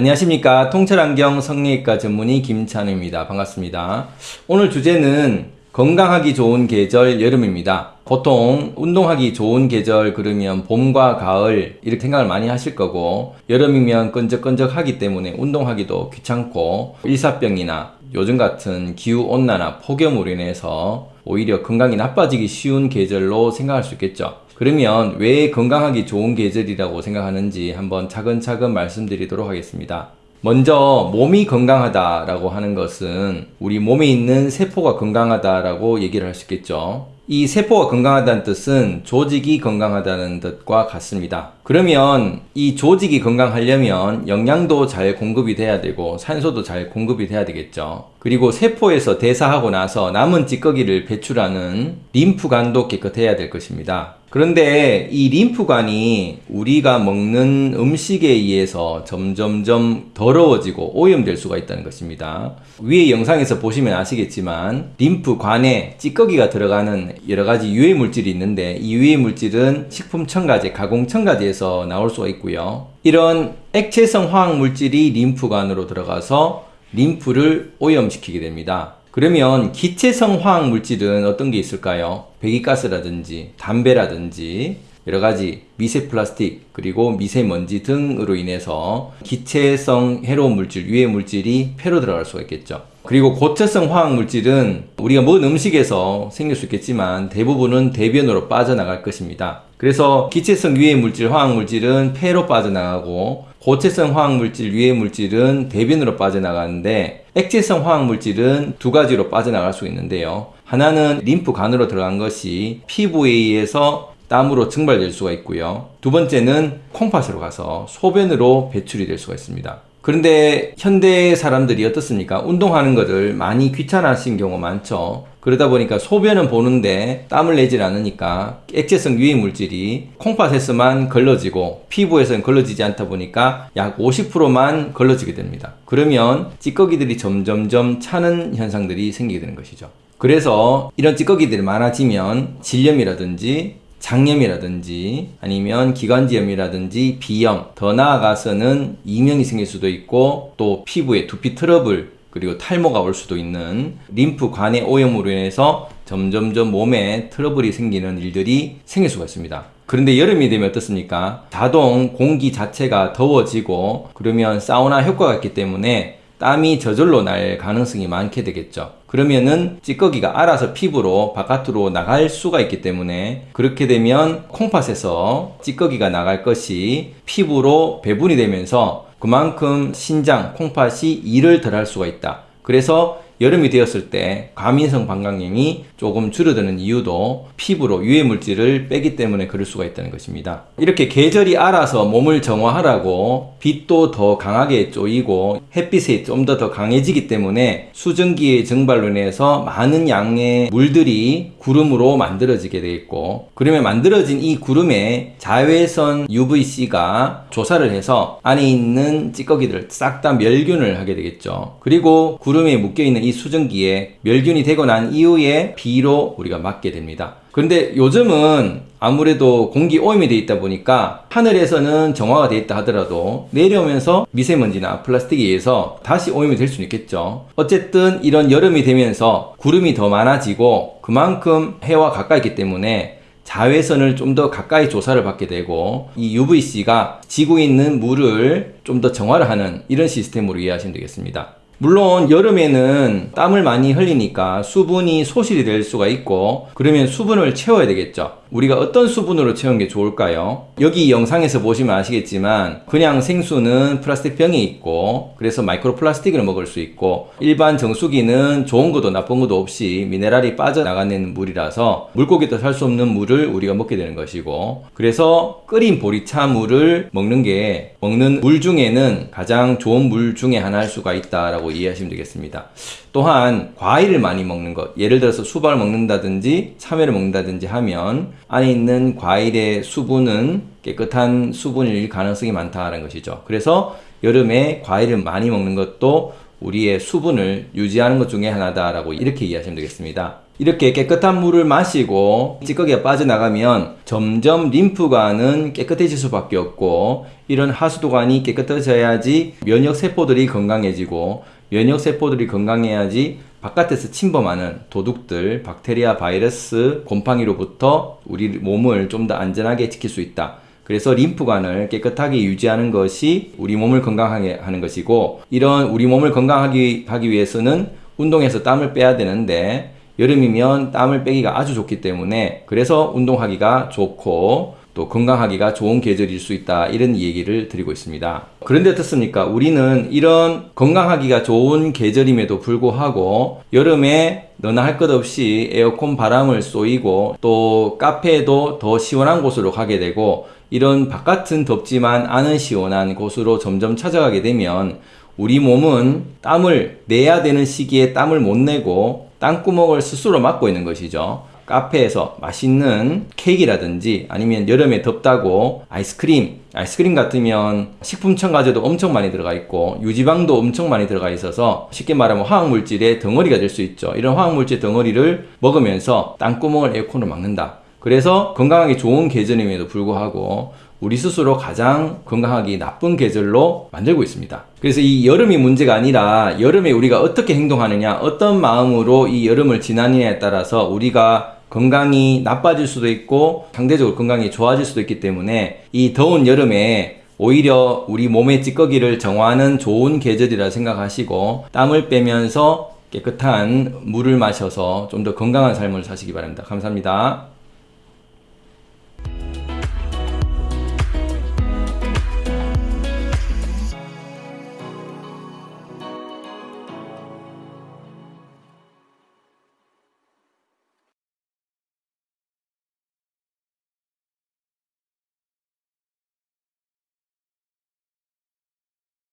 안녕하십니까. 통찰안경 성리외과 전문의 김찬우입니다. 반갑습니다. 오늘 주제는 건강하기 좋은 계절 여름입니다. 보통 운동하기 좋은 계절 그러면 봄과 가을 이렇게 생각을 많이 하실 거고 여름이면 끈적끈적하기 때문에 운동하기도 귀찮고 일사병이나 요즘 같은 기후온난화 폭염으로 인해서 오히려 건강이 나빠지기 쉬운 계절로 생각할 수 있겠죠 그러면 왜 건강하기 좋은 계절이라고 생각하는지 한번 차근차근 말씀드리도록 하겠습니다 먼저 몸이 건강하다라고 하는 것은 우리 몸에 있는 세포가 건강하다라고 얘기를 할 수 있겠죠 이 세포가 건강하다는 뜻은 조직이 건강하다는 뜻과 같습니다. 그러면 이 조직이 건강하려면 영양도 잘 공급이 돼야 되고 산소도 잘 공급이 돼야 되겠죠. 그리고 세포에서 대사하고 나서 남은 찌꺼기를 배출하는 림프관도 깨끗해야 될 것입니다. 그런데 이 림프관이 우리가 먹는 음식에 의해서 점점점 더러워지고 오염될 수가 있다는 것입니다. 위에 영상에서 보시면 아시겠지만 림프관에 찌꺼기가 들어가는 여러가지 유해 물질이 있는데 이 유해 물질은 식품 첨가제, 가공 첨가제에서 나올 수가 있고요. 이런 액체성 화학 물질이 림프관으로 들어가서 림프를 오염시키게 됩니다. 그러면 기체성 화학 물질은 어떤 게 있을까요? 배기가스라든지 담배라든지 여러가지 미세 플라스틱 그리고 미세먼지 등으로 인해서 기체성 해로운 물질, 유해 물질이 폐로 들어갈 수가 있겠죠. 그리고 고체성 화학 물질은 우리가 먹은 음식에서 생길 수 있겠지만 대부분은 대변으로 빠져나갈 것입니다. 그래서 기체성 유해 물질, 화학 물질은 폐로 빠져나가고 고체성 화학 물질, 유해 물질은 대변으로 빠져나가는데 액체성 화학 물질은 두 가지로 빠져나갈 수 있는데요. 하나는 림프관으로 들어간 것이 피부에 의해서 땀으로 증발될 수가 있고요. 두 번째는 콩팥으로 가서 소변으로 배출이 될 수가 있습니다. 그런데 현대 사람들이 어떻습니까? 운동하는 것을 많이 귀찮아하신 경우가 많죠. 그러다 보니까 소변은 보는데 땀을 내질 않으니까 액체성 유해 물질이 콩팥에서만 걸러지고 피부에서는 걸러지지 않다 보니까 약 50%만 걸러지게 됩니다. 그러면 찌꺼기들이 점점점 차는 현상들이 생기게 되는 것이죠. 그래서 이런 찌꺼기들이 많아지면 질염이라든지 장염이라든지 아니면 기관지염이라든지 비염 더 나아가서는 이명이 생길 수도 있고 또 피부에 두피 트러블 그리고 탈모가 올 수도 있는 림프 관의 오염으로 인해서 점점점 몸에 트러블이 생기는 일들이 생길 수가 있습니다. 그런데 여름이 되면 어떻습니까? 자동 공기 자체가 더워지고 그러면 사우나 효과가 있기 때문에 땀이 저절로 날 가능성이 많게 되겠죠. 그러면은 찌꺼기가 알아서 피부로 바깥으로 나갈 수가 있기 때문에 그렇게 되면 콩팥에서 찌꺼기가 나갈 것이 피부로 배분이 되면서 그만큼 신장, 콩팥이 일을 덜 할 수가 있다. 그래서 여름이 되었을 때 과민성 방광염이 조금 줄어드는 이유도 피부로 유해 물질을 빼기 때문에 그럴 수가 있다는 것입니다. 이렇게 계절이 알아서 몸을 정화하라고 빛도 더 강하게 쪼이고 햇빛이 좀 더 더 강해지기 때문에 수증기의 증발로 인해서 많은 양의 물들이 구름으로 만들어지게 되겠고 그러면 만들어진 이 구름에 자외선 UVC가 조사를 해서 안에 있는 찌꺼기들을 싹다 멸균을 하게 되겠죠. 그리고 구름에 묶여있는 이 수증기에 멸균이 되고 난 이후에 비로 우리가 맞게 됩니다. 그런데 요즘은 아무래도 공기 오염이 돼 있다 보니까 하늘에서는 정화가 돼 있다 하더라도 내려오면서 미세먼지나 플라스틱에 의해서 다시 오염이 될 수는 있겠죠 어쨌든 이런 여름이 되면서 구름이 더 많아지고 그만큼 해와 가까이 있기 때문에 자외선을 좀 더 가까이 조사를 받게 되고 이 UVC가 지구에 있는 물을 좀 더 정화를 하는 이런 시스템으로 이해하시면 되겠습니다 물론 여름에는 땀을 많이 흘리니까 수분이 소실이 될 수가 있고 그러면 수분을 채워야 되겠죠 우리가 어떤 수분으로 채우는 게 좋을까요? 여기 영상에서 보시면 아시겠지만 그냥 생수는 플라스틱 병에 있고 그래서 마이크로 플라스틱을 먹을 수 있고 일반 정수기는 좋은 것도 나쁜 것도 없이 미네랄이 빠져나가는 물이라서 물고기도 살 수 없는 물을 우리가 먹게 되는 것이고 그래서 끓인 보리차 물을 먹는 게 먹는 물 중에는 가장 좋은 물 중에 하나일 수가 있다라고 이해하시면 되겠습니다. 또한 과일을 많이 먹는 것 예를 들어서 수박을 먹는다든지 참외를 먹는다든지 하면 안에 있는 과일의 수분은 깨끗한 수분일 가능성이 많다는 것이죠 그래서 여름에 과일을 많이 먹는 것도 우리의 수분을 유지하는 것 중에 하나다라고 이렇게 이해하시면 되겠습니다. 이렇게 깨끗한 물을 마시고 찌꺼기가 빠져나가면 점점 림프관은 깨끗해질 수밖에 없고 이런 하수도관이 깨끗해져야지 면역 세포들이 건강해지고 면역 세포들이 건강해야지 바깥에서 침범하는 도둑들, 박테리아, 바이러스, 곰팡이로부터 우리 몸을 좀 더 안전하게 지킬 수 있다. 그래서 림프관을 깨끗하게 유지하는 것이 우리 몸을 건강하게 하는 것이고 이런 우리 몸을 건강하게 하기 위해서는 운동해서 땀을 빼야 되는데 여름이면 땀을 빼기가 아주 좋기 때문에 그래서 운동하기가 좋고 또 건강하기가 좋은 계절일 수 있다 이런 얘기를 드리고 있습니다. 그런데 어떻습니까? 우리는 이런 건강하기가 좋은 계절임에도 불구하고 여름에 너나 할 것 없이 에어컨 바람을 쏘이고 또 카페에도 더 시원한 곳으로 가게 되고 이런 바깥은 덥지만 안은 시원한 곳으로 점점 찾아가게 되면 우리 몸은 땀을 내야 되는 시기에 땀을 못 내고 땀구멍을 스스로 막고 있는 것이죠. 카페에서 맛있는 케이크라든지 아니면 여름에 덥다고 아이스크림, 아이스크림 같으면 식품 첨가제도 엄청 많이 들어가 있고 유지방도 엄청 많이 들어가 있어서 쉽게 말하면 화학물질의 덩어리가 될 수 있죠. 이런 화학물질 덩어리를 먹으면서 땅구멍을 에어컨으로 막는다. 그래서 건강하기 좋은 계절임에도 불구하고 우리 스스로 가장 건강하기 나쁜 계절로 만들고 있습니다. 그래서 이 여름이 문제가 아니라 여름에 우리가 어떻게 행동하느냐, 어떤 마음으로 이 여름을 지나느냐에 따라서 우리가 건강이 나빠질 수도 있고 상대적으로 건강이 좋아질 수도 있기 때문에 이 더운 여름에 오히려 우리 몸의 찌꺼기를 정화하는 좋은 계절이라 생각하시고 땀을 빼면서 깨끗한 물을 마셔서 좀 더 건강한 삶을 사시기 바랍니다. 감사합니다.